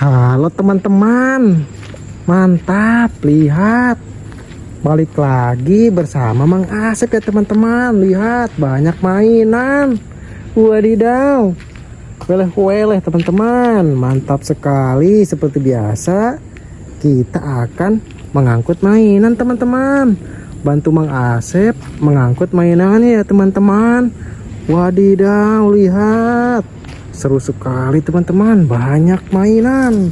Halo teman-teman. Mantap Lihat. Balik lagi bersama Mang Asep ya teman-teman. Lihat banyak mainan. Wadidaw. Weleh-weleh teman-teman. Mantap sekali. Seperti biasa Kita akan mengangkut mainan teman-teman. Bantu Mang Asep Mengangkut mainannya ya teman-teman. Wadidaw Lihat seru sekali teman-teman. Banyak mainan.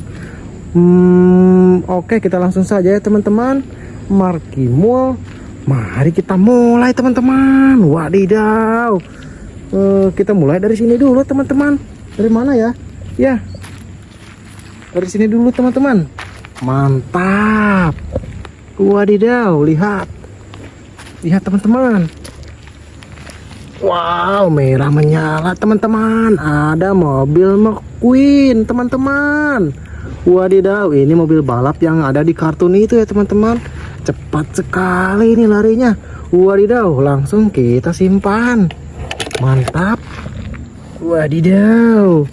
Hmm, oke kita langsung saja ya teman-teman. Markimul mari kita mulai teman-teman. Wadidaw. Uh, kita mulai dari sini dulu teman-teman. Dari mana ya? Ya. Dari sini dulu teman-teman. Mantap. Wadidaw lihat. Lihat teman-teman Wow, merah menyala teman-teman. Ada mobil McQueen, teman-teman. Wadidaw, ini mobil balap yang ada di kartun itu ya, teman-teman. Cepat sekali ini larinya. Wadidaw, langsung kita simpan. Mantap. Wadidaw.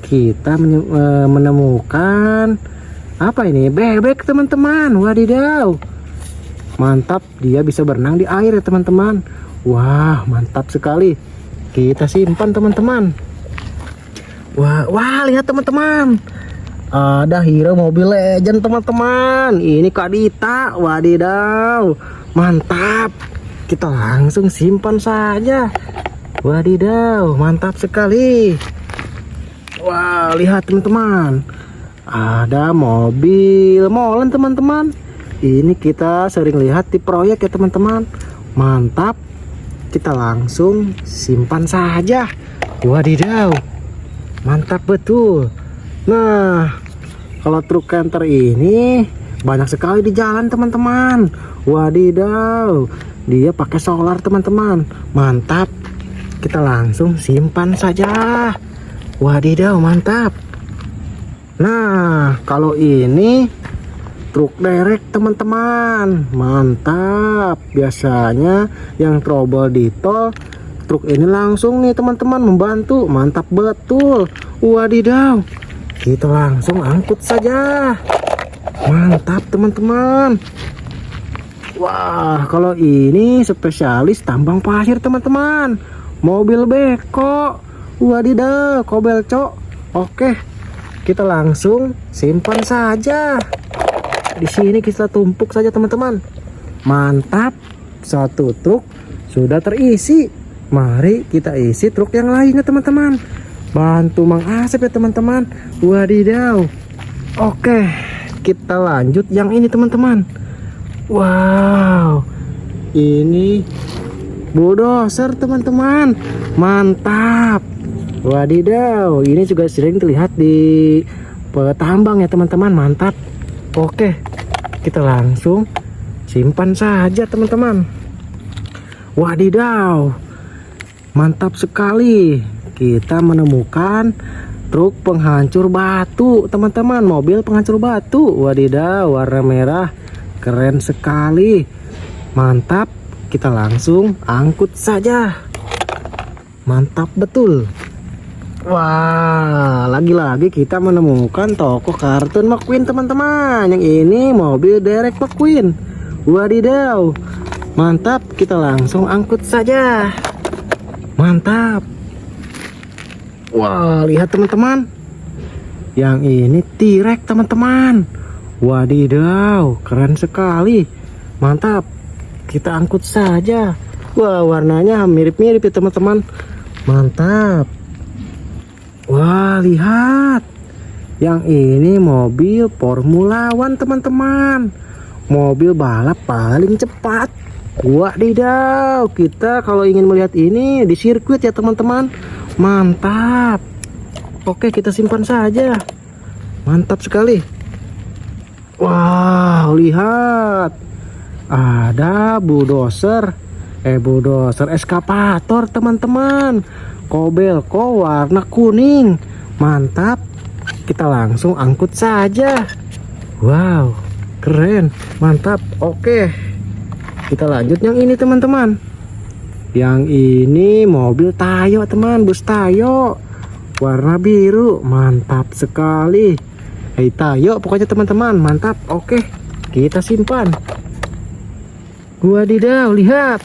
Kita e, menemukan apa ini? Bebek, teman-teman. Wadidaw. Mantap, dia bisa berenang di air ya, teman-teman. Wah, mantap sekali. Kita simpan teman-teman. Wah, wah lihat teman-teman. Ada hero mobil legend teman-teman. Ini Kak Dita. Wadidaw. Mantap. Kita langsung simpan saja. Wadidaw, mantap sekali. Wah, lihat teman-teman. Ada mobil molen teman-teman. Ini kita sering lihat di proyek ya teman-teman. Mantap kita langsung simpan saja. Wadidaw mantap betul. Nah kalau truk canter ini banyak sekali di jalan teman-teman. Wadidaw dia pakai solar teman-teman. Mantap. Kita langsung simpan saja. Wadidaw mantap. Nah kalau ini truk derek teman-teman. Mantap. Biasanya yang trouble di tol truk ini langsung nih teman-teman membantu. Mantap betul. Wadidaw. Kita langsung angkut saja. Mantap teman-teman. Wah kalau ini spesialis tambang pasir teman-teman. Mobil beko. Wadidaw kobel cok. Oke kita langsung simpan saja di sini kita tumpuk saja teman-teman. Mantap. Satu truk sudah terisi. Mari kita isi truk yang lainnya teman-teman. Bantu Mang Asep ya teman-teman. Wadidaw. Oke kita lanjut yang ini teman-teman. Wow. Ini bulldozer teman-teman. Mantap. Wadidaw. Ini juga sering terlihat di petambang ya teman-teman. Mantap Oke, kita langsung simpan saja teman-teman. Wadidaw, mantap sekali. Kita menemukan truk penghancur batu, teman-teman. Mobil penghancur batu. Wadidaw, warna merah, keren sekali. Mantap, kita langsung angkut saja. Mantap betul. Wah, lagi-lagi kita menemukan toko kartun McQueen teman-teman. Yang ini mobil Derek McQueen. Wadidaw, mantap. Kita langsung angkut saja. Mantap. Wah, lihat teman-teman. Yang ini T-Rex teman-teman. Wadidaw, keren sekali. Mantap. Kita angkut saja. Wah, warnanya mirip-mirip ya teman-teman. Mantap. Wah, lihat. Yang ini mobil Formula One, teman-teman. Mobil balap paling cepat. Wadidaw, kita kalau ingin melihat ini di sirkuit ya, teman-teman. Mantap. Oke, kita simpan saja. Mantap sekali. Wow, lihat. Ada bulldozer. Eh, bulldozer eskapator, teman-teman. Kobelko warna kuning? Mantap. Kita langsung angkut saja. Wow keren. Mantap. Oke. Kita lanjut yang ini teman-teman. Yang ini mobil Tayo teman. Bus Tayo. Warna biru. Mantap sekali. Hei tayo pokoknya teman-teman. Mantap. Oke. Kita simpan. Wadidaw lihat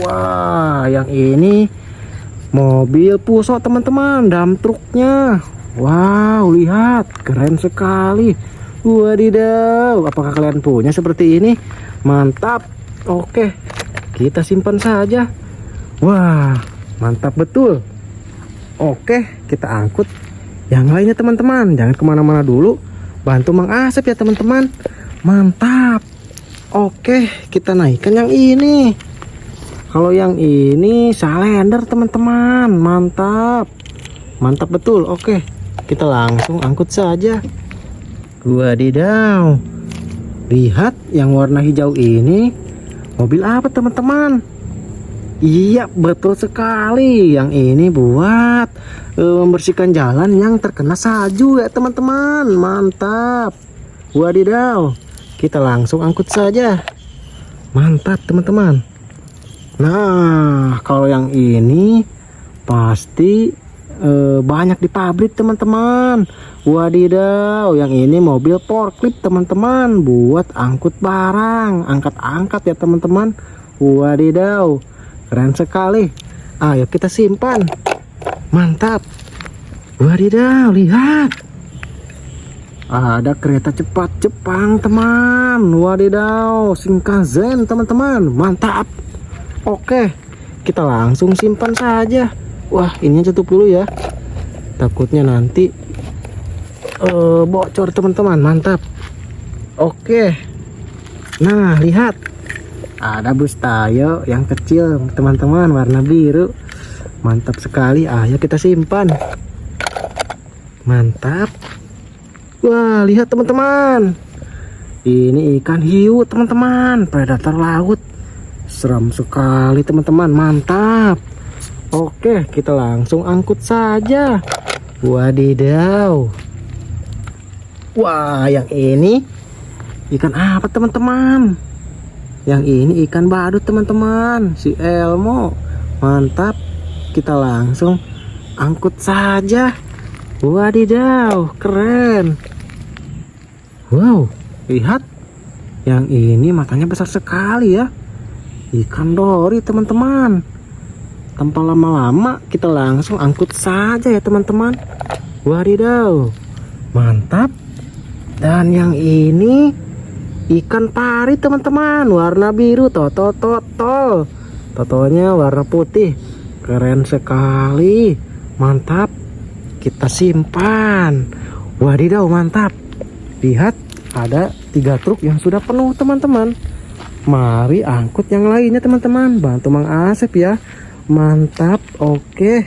wah yang ini mobil pusok teman-teman dam truknya wow lihat keren sekali. Wadidaw apakah kalian punya seperti ini? Mantap. Oke kita simpan saja. Wah mantap betul. Oke kita angkut. Yang lainnya teman-teman jangan ke mana-mana dulu. Bantu Mang Asep ya teman-teman. Mantap. Oke kita naikkan yang ini kalau yang ini salender teman-teman. Mantap. Mantap betul. Oke kita langsung angkut saja. Wadidaw lihat yang warna hijau ini. Mobil apa teman-teman? Iya betul sekali. Yang ini buat uh, membersihkan jalan yang terkena salju ya teman-teman. Mantap. Wadidaw kita langsung angkut saja. Mantap teman-teman nah kalau yang ini pasti uh, banyak di pabrik teman-teman. Wadidaw yang ini mobil forklift teman-teman buat angkut barang. Angkat-angkat ya teman-teman. Wadidaw keren sekali. Ayo kita simpan. Mantap. Wadidaw lihat. Ada kereta cepat Jepang teman. Wadidaw Shinkansen teman-teman. Mantap oke kita langsung simpan saja. Wah ini tutup dulu ya. Takutnya nanti uh, bocor teman-teman. Mantap. Oke. Nah lihat. Ada bus tayo yang kecil teman-teman warna biru. Mantap sekali. Ayo kita simpan. Mantap. Wah lihat teman-teman. Ini ikan hiu teman-teman. Predator laut seram sekali teman-teman. Mantap. Oke kita langsung angkut saja. Wadidaw. Wah yang ini ikan apa teman-teman? Yang ini ikan badut teman-teman. Si Elmo. Mantap. Kita langsung angkut saja. Wadidaw keren. Wow lihat. Yang ini matanya besar sekali ya ikan dori teman-teman. Tanpa lama-lama kita langsung angkut saja ya teman-teman. Wadidaw. Mantap. Dan yang ini ikan pari teman-teman. Warna biru toto toto totonya warna putih. Keren sekali. Mantap. Kita simpan. Wadidaw mantap. Lihat ada tiga truk yang sudah penuh teman-teman mari angkut yang lainnya teman-teman bantu Mang Asep ya mantap oke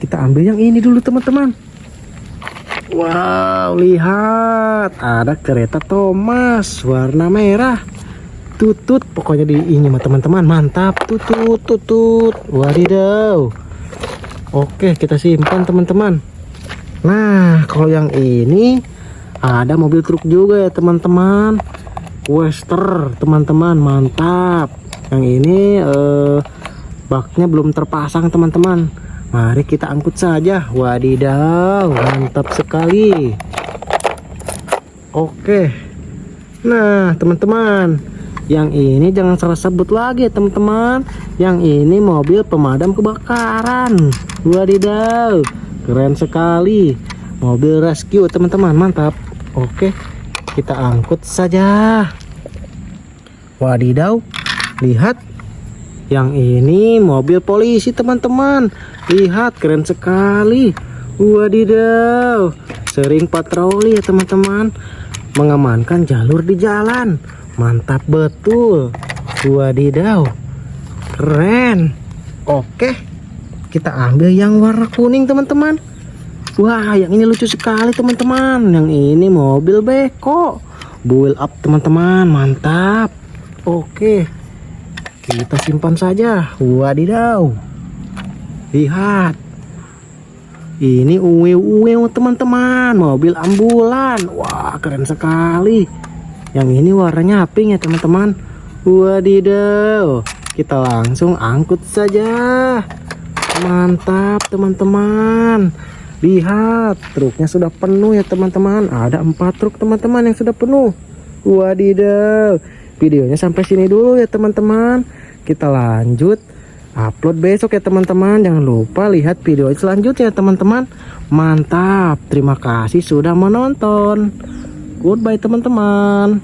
kita ambil yang ini dulu teman-teman Wow, lihat ada kereta Thomas warna merah. Tutut pokoknya di ini teman-teman, mantap. Tutut, tutut. Wadidaw. Oke, kita simpan teman-teman. Nah, kalau yang ini ada mobil truk juga ya teman-teman. Wester, teman-teman, mantap. Yang ini eh baknya belum terpasang teman-teman Mari kita angkut saja. Wadidaw, mantap sekali. Oke. Nah, teman-teman, yang ini jangan salah sebut lagi, teman-teman. Yang ini mobil pemadam kebakaran. Wadidaw, keren sekali. Mobil rescue, teman-teman, mantap. Oke, kita angkut saja. Wadidaw, lihat. Yang ini mobil polisi teman-teman. Lihat keren sekali. Wadidaw sering patroli ya teman-teman. Mengamankan jalur di jalan. Mantap betul. Wadidaw keren. Oke kita ambil yang warna kuning teman-teman wah yang ini lucu sekali teman-teman. Yang ini mobil beko. Build up teman-teman. Mantap. Oke. Kita simpan saja. Wadidaw. Lihat. Ini uwe-uwe teman-teman. Mobil ambulan. Wah keren sekali. Yang ini warnanya pink ya teman-teman. Wadidaw. Kita langsung angkut saja. Mantap teman-teman Lihat, truknya sudah penuh ya teman-teman. Ada empat truk teman-teman yang sudah penuh. Wadidaw. Videonya sampai sini dulu ya teman-teman. Kita lanjut upload besok ya teman-teman. Jangan lupa lihat video selanjutnya ya teman-teman. Mantap. Terima kasih sudah menonton. Goodbye teman-teman.